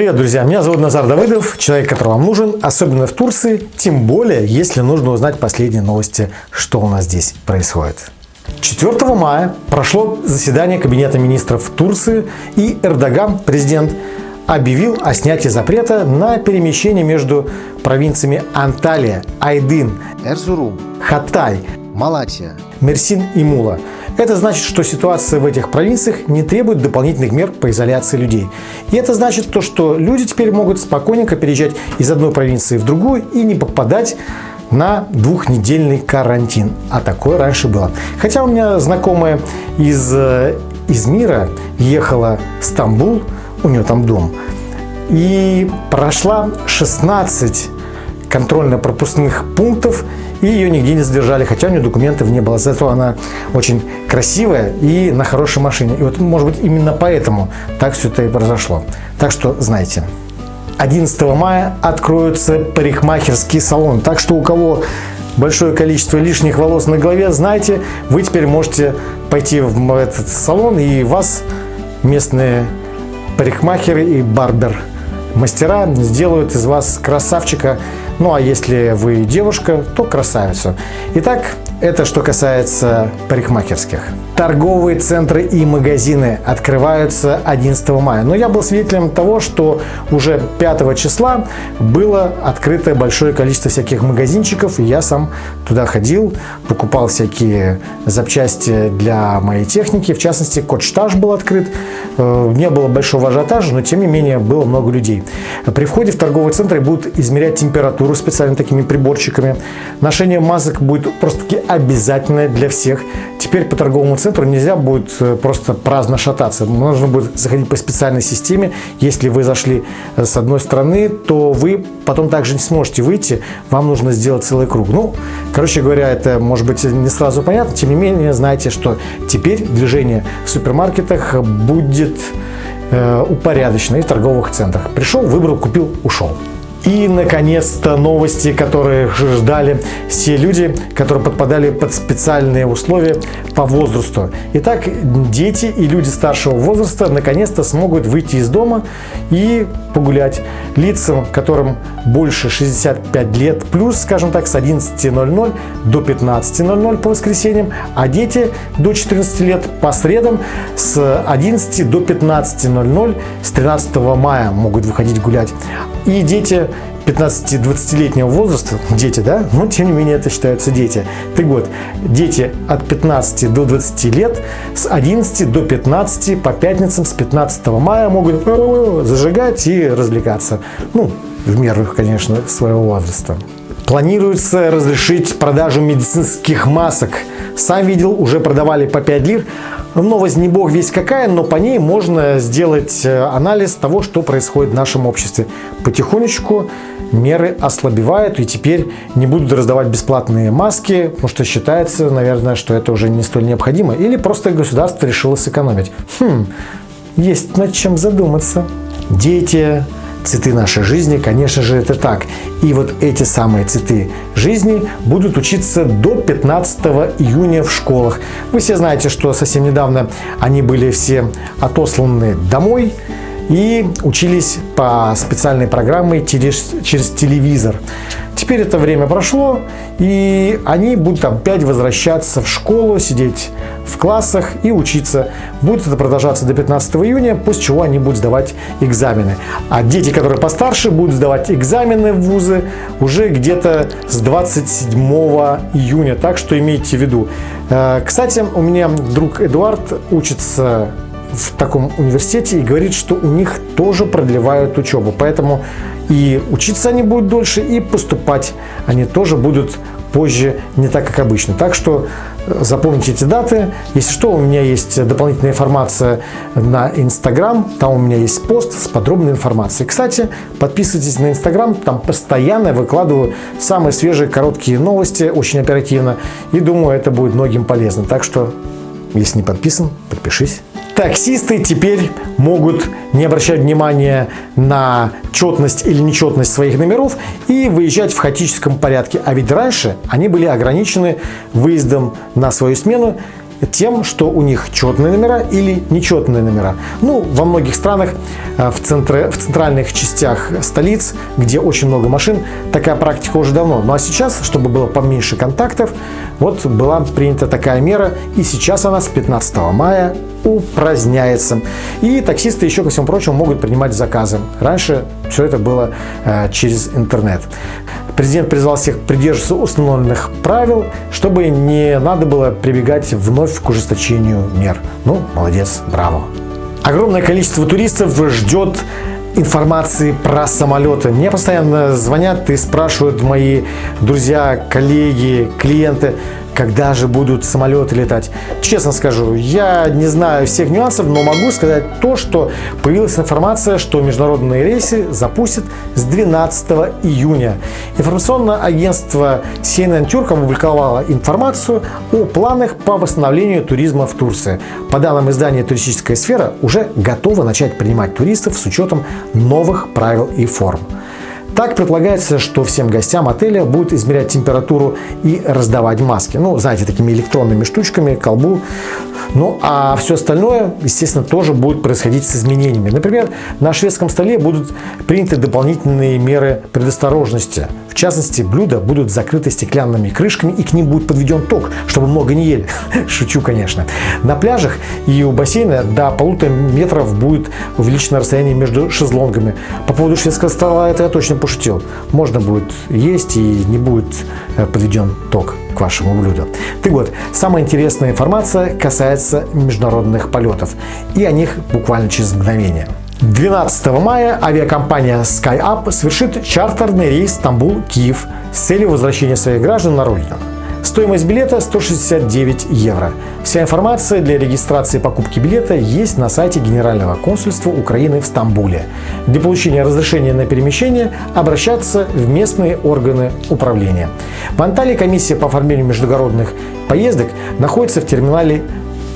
Привет, друзья! Меня зовут Назар Давыдов, человек, который вам нужен, особенно в Турции, тем более, если нужно узнать последние новости, что у нас здесь происходит. 4 мая прошло заседание Кабинета министров Турции, и Эрдоган, президент, объявил о снятии запрета на перемещение между провинциями Анталия, Айдын, Эрзурум, Хатай, Малатия, Мерсин и Мула. Это значит, что ситуация в этих провинциях не требует дополнительных мер по изоляции людей. И это значит то, что люди теперь могут спокойненько переезжать из одной провинции в другую и не попадать на двухнедельный карантин. А такое раньше было. Хотя у меня знакомая из э, Измира ехала в Стамбул, у нее там дом, и прошла 16 контрольно-пропускных пунктов, и ее нигде не задержали, хотя у нее документов не было. Зато она очень красивая и на хорошей машине. И вот, может быть, именно поэтому так все это и произошло. Так что знайте. 11 мая откроются парикмахерские салоны. Так что у кого большое количество лишних волос на голове, знаете, вы теперь можете пойти в этот салон и вас местные парикмахеры и барбер мастера сделают из вас красавчика ну а если вы девушка, то красавицу. Итак, это что касается парикмахерских. Торговые центры и магазины открываются 11 мая. Но я был свидетелем того, что уже 5 числа было открыто большое количество всяких магазинчиков. И я сам туда ходил, покупал всякие запчасти для моей техники. В частности, Котштаж был открыт. Э, не было большого ажиотажа, но тем не менее было много людей. При входе в торговые центры будут измерять температуру специальными такими приборчиками. Ношение масок будет просто-таки обязательное для всех. Теперь по торговому центру нельзя будет э, просто праздно шататься. Нужно будет заходить по специальной системе. Если вы зашли э, с одной стороны, то вы потом также не сможете выйти. Вам нужно сделать целый круг. Ну, короче говоря, это может быть не сразу понятно. Тем не менее, знайте, что теперь движение в супермаркетах будет э, упорядочено и в торговых центрах. Пришел, выбрал, купил, ушел. И, наконец-то, новости, которые ждали все люди, которые подпадали под специальные условия по возрасту. Итак, дети и люди старшего возраста наконец-то смогут выйти из дома и погулять. Лицам, которым больше 65 лет, плюс, скажем так, с 11.00 до 15.00 по воскресеньям, а дети до 14 лет по средам с 11 до 15.00 с 13 мая могут выходить гулять. И дети 15-20-летнего возраста, дети, да, но тем не менее это считаются дети. Так вот, дети от 15 до 20 лет с 11 до 15 по пятницам с 15 мая могут зажигать и развлекаться. Ну, в меру, конечно, своего возраста. Планируется разрешить продажу медицинских масок. Сам видел, уже продавали по 5 лир. Новость не бог весь какая, но по ней можно сделать э, анализ того, что происходит в нашем обществе. Потихонечку меры ослабевают и теперь не будут раздавать бесплатные маски, потому что считается, наверное, что это уже не столь необходимо. Или просто государство решило сэкономить. Хм, есть над чем задуматься. Дети, цветы нашей жизни, конечно же, это так. И вот эти самые цветы жизни будут учиться до 15 июня в школах. Вы все знаете, что совсем недавно они были все отосланы домой и учились по специальной программе через телевизор. Теперь это время прошло, и они будут опять возвращаться в школу, сидеть в классах и учиться. Будет это продолжаться до 15 июня, после чего они будут сдавать экзамены. А дети, которые постарше, будут сдавать экзамены в вузы уже где-то с 27 июня. Так что имейте в виду. Э, кстати, у меня друг Эдуард учится в таком университете и говорит, что у них тоже продлевают учебу. Поэтому и учиться они будут дольше, и поступать они тоже будут позже, не так, как обычно. Так что э, запомните эти даты. Если что, у меня есть дополнительная информация на Инстаграм. Там у меня есть пост с подробной информацией. Кстати, подписывайтесь на Инстаграм. Там постоянно выкладываю самые свежие короткие новости, очень оперативно. И думаю, это будет многим полезно. Так что, если не подписан, подпишись. Таксисты теперь могут не обращать внимания на четность или нечетность своих номеров и выезжать в хаотическом порядке. А ведь раньше они были ограничены выездом на свою смену тем, что у них четные номера или нечетные номера. Ну, во многих странах, э, в, центре, в центральных частях столиц, где очень много машин, такая практика уже давно. Ну а сейчас, чтобы было поменьше контактов, вот была принята такая мера, и сейчас она с 15 мая упраздняется. И таксисты еще, ко всему прочему, могут принимать заказы. Раньше все это было э, через интернет. Президент призвал всех придерживаться установленных правил, чтобы не надо было прибегать вновь к ужесточению мер. Ну, молодец, браво. Огромное количество туристов ждет информации про самолеты. Мне постоянно звонят и спрашивают мои друзья, коллеги, клиенты, когда же будут самолеты летать. Честно скажу, я не знаю всех нюансов, но могу сказать то, что появилась информация, что международные рейсы запустят с 12 июня. Информационное агентство CNN Turk опубликовало информацию о планах по восстановлению туризма в Турции. По данным издания «Туристическая сфера» уже готова начать принимать туристов с учетом новых правил и форм. Так предполагается, что всем гостям отеля будут измерять температуру и раздавать маски. Ну, знаете, такими электронными штучками, колбу. Ну, а все остальное, естественно, тоже будет происходить с изменениями. Например, на шведском столе будут приняты дополнительные меры предосторожности. В частности, блюда будут закрыты стеклянными крышками и к ним будет подведен ток, чтобы много не ели. Шучу, конечно. На пляжах и у бассейна до полутора метров будет увеличено расстояние между шезлонгами. По поводу шведского стола это я точно пошутил. Можно будет есть и не будет э, подведен ток к вашему блюду. Так вот, самая интересная информация касается международных полетов. И о них буквально через мгновение. 12 мая авиакомпания SkyUp совершит чартерный рейс Стамбул-Киев с целью возвращения своих граждан на родину. Стоимость билета 169 евро. Вся информация для регистрации покупки билета есть на сайте Генерального консульства Украины в Стамбуле. Для получения разрешения на перемещение обращаться в местные органы управления. В Анталии комиссия по оформлению международных поездок находится в терминале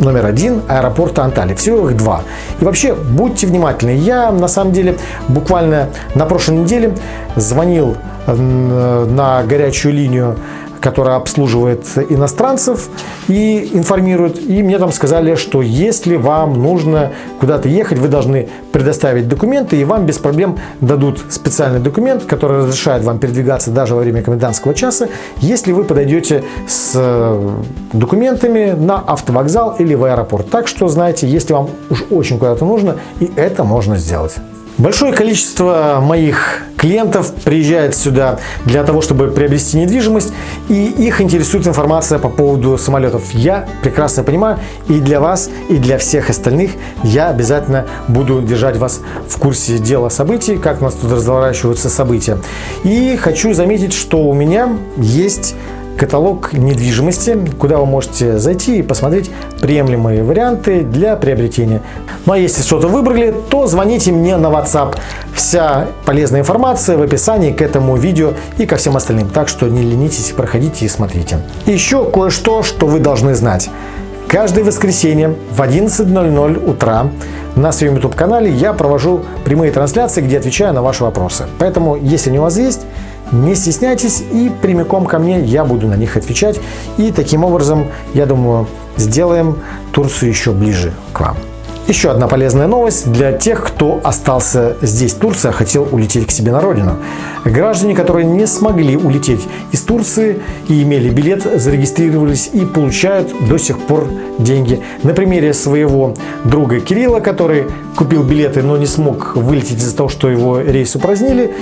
номер один аэропорта Анталии. Всего их два. И вообще, будьте внимательны. Я, на самом деле, буквально на прошлой неделе звонил на горячую линию которая обслуживает иностранцев и информирует. И мне там сказали, что если вам нужно куда-то ехать, вы должны предоставить документы, и вам без проблем дадут специальный документ, который разрешает вам передвигаться даже во время комендантского часа, если вы подойдете с э, документами на автовокзал или в аэропорт. Так что, знаете, если вам уж очень куда-то нужно, и это можно сделать. Большое количество моих клиентов приезжает сюда для того, чтобы приобрести недвижимость, и их интересует информация по поводу самолетов. Я прекрасно понимаю, и для вас, и для всех остальных я обязательно буду держать вас в курсе дела событий, как у нас тут разворачиваются события. И хочу заметить, что у меня есть каталог недвижимости, куда вы можете зайти и посмотреть приемлемые варианты для приобретения. Ну а если что-то выбрали, то звоните мне на WhatsApp. Вся полезная информация в описании к этому видео и ко всем остальным. Так что не ленитесь, проходите и смотрите. Еще кое-что, что вы должны знать. Каждое воскресенье в 11.00 утра на своем YouTube канале я провожу прямые трансляции, где отвечаю на ваши вопросы. Поэтому, если они у вас есть, не стесняйтесь и прямиком ко мне я буду на них отвечать. И таким образом, я думаю, сделаем Турцию еще ближе к вам. Еще одна полезная новость для тех, кто остался здесь, Турция, а хотел улететь к себе на родину. Граждане, которые не смогли улететь из Турции и имели билет, зарегистрировались и получают до сих пор деньги. На примере своего друга Кирилла, который купил билеты, но не смог вылететь из-за того, что его рейс упразднили,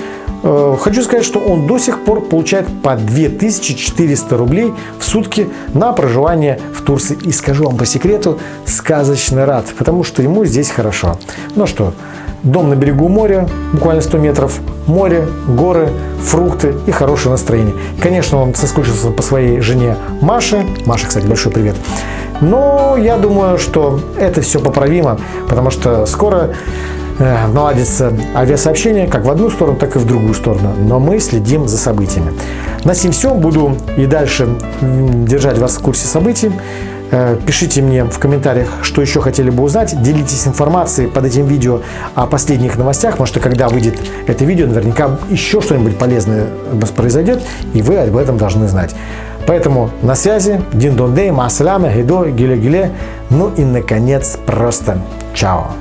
хочу сказать, что он до сих пор получает по 2400 рублей в сутки на проживание в Турции. И скажу вам по секрету, сказочно рад, потому что ему здесь хорошо. Ну что, дом на берегу моря, буквально 100 метров, море, горы, фрукты и хорошее настроение. Конечно, он соскучился по своей жене Маше. Маша, кстати, большой привет. Но я думаю, что это все поправимо, потому что скоро э, наладится авиасообщение как в одну сторону, так и в другую сторону. Но мы следим за событиями. На сим все. Буду и дальше держать вас в курсе событий. Э, пишите мне в комментариях, что еще хотели бы узнать. Делитесь информацией под этим видео о последних новостях, потому что когда выйдет это видео, наверняка еще что-нибудь полезное произойдет, и вы об этом должны знать. Поэтому на связи, дин дон дей, масаляме, гидо, гиле гиле, ну и наконец просто чао.